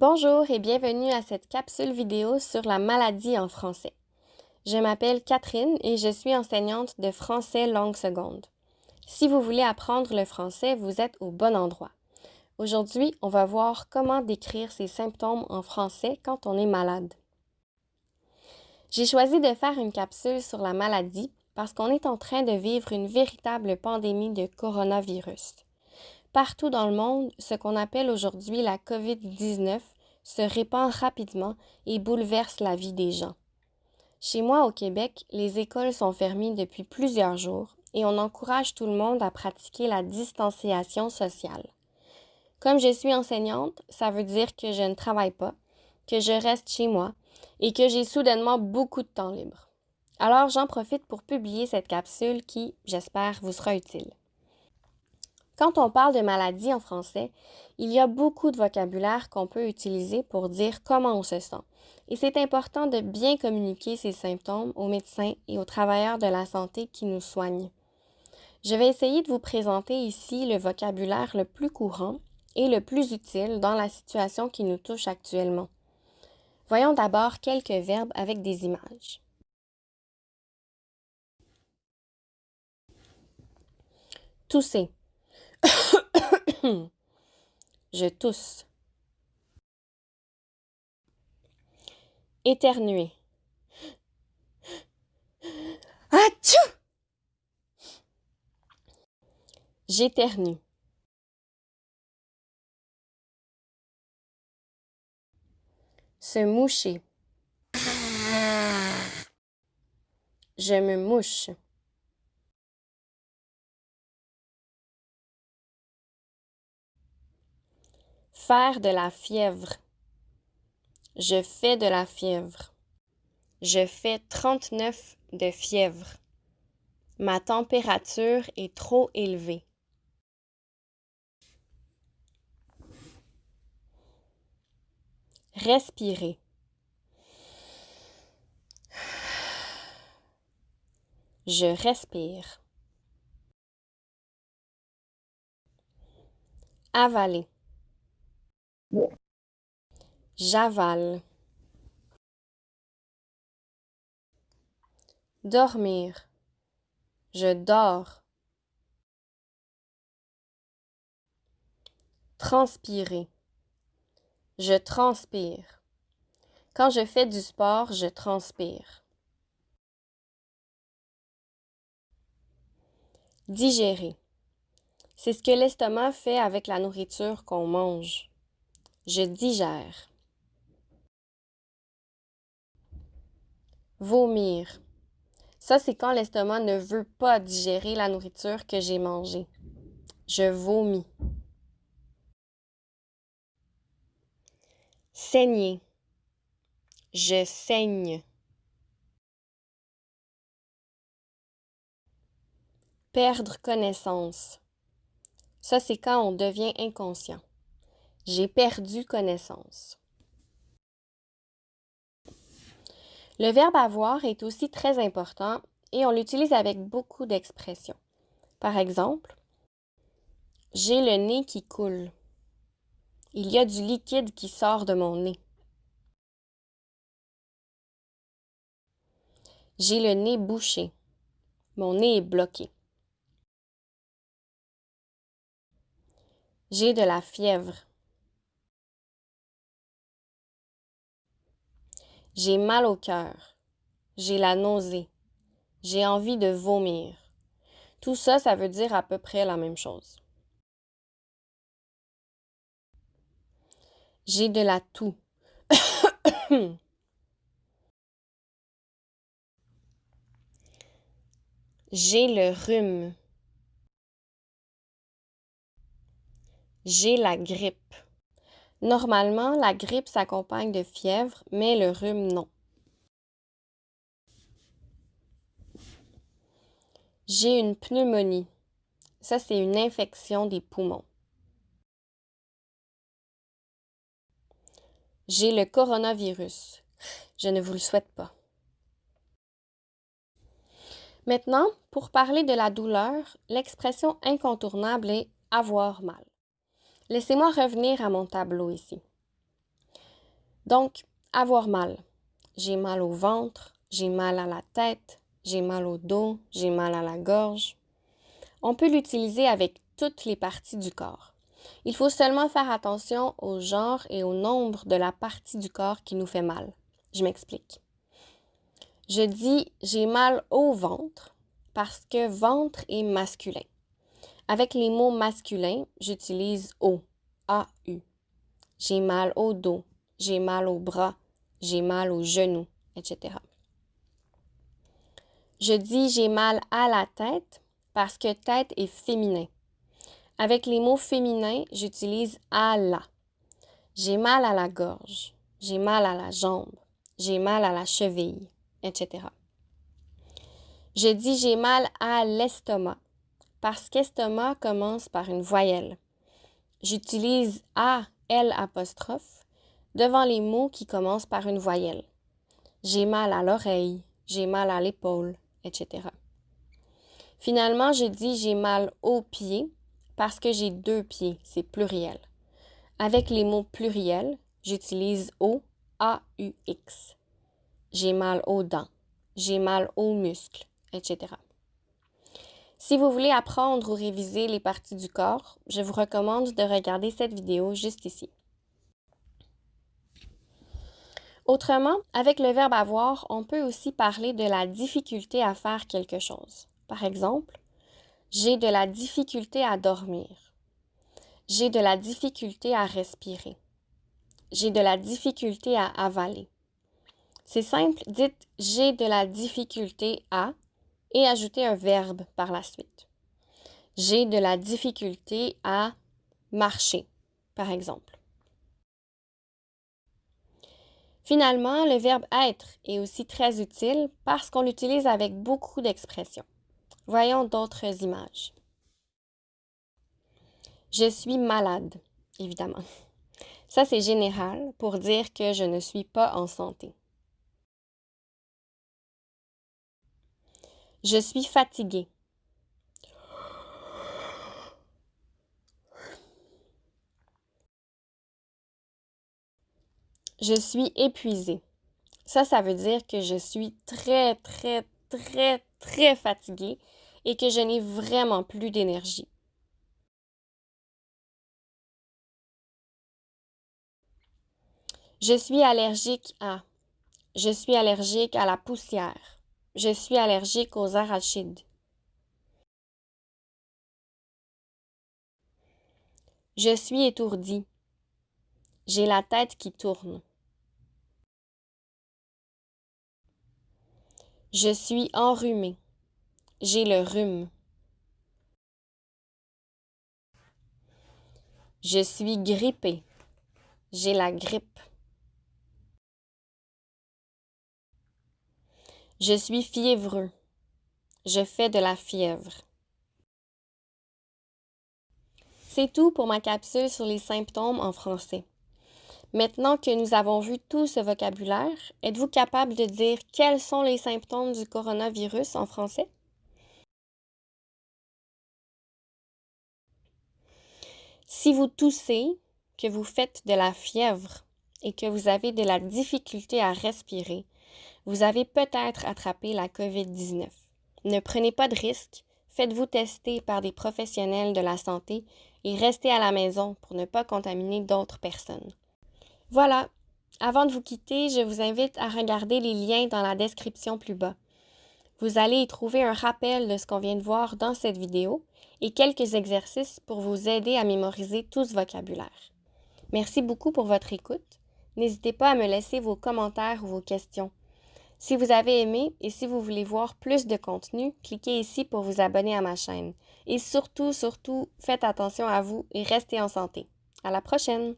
Bonjour et bienvenue à cette capsule vidéo sur la maladie en français. Je m'appelle Catherine et je suis enseignante de français langue seconde. Si vous voulez apprendre le français, vous êtes au bon endroit. Aujourd'hui, on va voir comment décrire ces symptômes en français quand on est malade. J'ai choisi de faire une capsule sur la maladie parce qu'on est en train de vivre une véritable pandémie de coronavirus. Partout dans le monde, ce qu'on appelle aujourd'hui la COVID-19 se répand rapidement et bouleverse la vie des gens. Chez moi au Québec, les écoles sont fermées depuis plusieurs jours et on encourage tout le monde à pratiquer la distanciation sociale. Comme je suis enseignante, ça veut dire que je ne travaille pas, que je reste chez moi et que j'ai soudainement beaucoup de temps libre. Alors j'en profite pour publier cette capsule qui, j'espère, vous sera utile. Quand on parle de maladie en français, il y a beaucoup de vocabulaire qu'on peut utiliser pour dire comment on se sent. Et c'est important de bien communiquer ces symptômes aux médecins et aux travailleurs de la santé qui nous soignent. Je vais essayer de vous présenter ici le vocabulaire le plus courant et le plus utile dans la situation qui nous touche actuellement. Voyons d'abord quelques verbes avec des images. Tousser. Je tousse. Éternuer. Atchou! J'éternue. Se moucher. Je me mouche. De la fièvre. Je fais de la fièvre. Je fais 39 de fièvre. Ma température est trop élevée. Respirer. Je respire. Avaler. J'avale. Dormir. Je dors. Transpirer. Je transpire. Quand je fais du sport, je transpire. Digérer. C'est ce que l'estomac fait avec la nourriture qu'on mange. Je digère. Vomir. Ça, c'est quand l'estomac ne veut pas digérer la nourriture que j'ai mangée. Je vomis. Saigner. Je saigne. Perdre connaissance. Ça, c'est quand on devient inconscient. J'ai perdu connaissance. Le verbe avoir est aussi très important et on l'utilise avec beaucoup d'expressions. Par exemple, j'ai le nez qui coule. Il y a du liquide qui sort de mon nez. J'ai le nez bouché. Mon nez est bloqué. J'ai de la fièvre. J'ai mal au cœur. J'ai la nausée. J'ai envie de vomir. Tout ça, ça veut dire à peu près la même chose. J'ai de la toux. J'ai le rhume. J'ai la grippe. Normalement, la grippe s'accompagne de fièvre, mais le rhume, non. J'ai une pneumonie. Ça, c'est une infection des poumons. J'ai le coronavirus. Je ne vous le souhaite pas. Maintenant, pour parler de la douleur, l'expression incontournable est avoir mal. Laissez-moi revenir à mon tableau ici. Donc, avoir mal. J'ai mal au ventre, j'ai mal à la tête, j'ai mal au dos, j'ai mal à la gorge. On peut l'utiliser avec toutes les parties du corps. Il faut seulement faire attention au genre et au nombre de la partie du corps qui nous fait mal. Je m'explique. Je dis j'ai mal au ventre parce que ventre est masculin. Avec les mots masculins, j'utilise au, A-U. J'ai mal au dos, j'ai mal au bras, j'ai mal aux genoux, etc. Je dis j'ai mal à la tête parce que tête est féminin. Avec les mots féminins, j'utilise à la. J'ai mal à la gorge, j'ai mal à la jambe, j'ai mal à la cheville, etc. Je dis j'ai mal à l'estomac parce qu'estomac commence par une voyelle. J'utilise A, L devant les mots qui commencent par une voyelle. J'ai mal à l'oreille, j'ai mal à l'épaule, etc. Finalement, je dis j'ai mal aux pieds parce que j'ai deux pieds, c'est pluriel. Avec les mots pluriels, j'utilise O, A, U, X. J'ai mal aux dents, j'ai mal aux muscles, etc. Si vous voulez apprendre ou réviser les parties du corps, je vous recommande de regarder cette vidéo juste ici. Autrement, avec le verbe avoir, on peut aussi parler de la difficulté à faire quelque chose. Par exemple, j'ai de la difficulté à dormir. J'ai de la difficulté à respirer. J'ai de la difficulté à avaler. C'est simple, dites j'ai de la difficulté à et ajoutez un verbe par la suite. J'ai de la difficulté à marcher, par exemple. Finalement, le verbe être est aussi très utile parce qu'on l'utilise avec beaucoup d'expressions. Voyons d'autres images. Je suis malade, évidemment. Ça, c'est général pour dire que je ne suis pas en santé. Je suis fatigué. Je suis épuisé. Ça, ça veut dire que je suis très, très, très, très fatigué et que je n'ai vraiment plus d'énergie. Je suis allergique à. Je suis allergique à la poussière. Je suis allergique aux arachides. Je suis étourdi. J'ai la tête qui tourne. Je suis enrhumé. J'ai le rhume. Je suis grippé. J'ai la grippe. Je suis fiévreux. Je fais de la fièvre. C'est tout pour ma capsule sur les symptômes en français. Maintenant que nous avons vu tout ce vocabulaire, êtes-vous capable de dire quels sont les symptômes du coronavirus en français? Si vous toussez, que vous faites de la fièvre et que vous avez de la difficulté à respirer, vous avez peut-être attrapé la COVID-19. Ne prenez pas de risques, faites-vous tester par des professionnels de la santé et restez à la maison pour ne pas contaminer d'autres personnes. Voilà, avant de vous quitter, je vous invite à regarder les liens dans la description plus bas. Vous allez y trouver un rappel de ce qu'on vient de voir dans cette vidéo et quelques exercices pour vous aider à mémoriser tout ce vocabulaire. Merci beaucoup pour votre écoute. N'hésitez pas à me laisser vos commentaires ou vos questions. Si vous avez aimé et si vous voulez voir plus de contenu, cliquez ici pour vous abonner à ma chaîne. Et surtout, surtout, faites attention à vous et restez en santé. À la prochaine!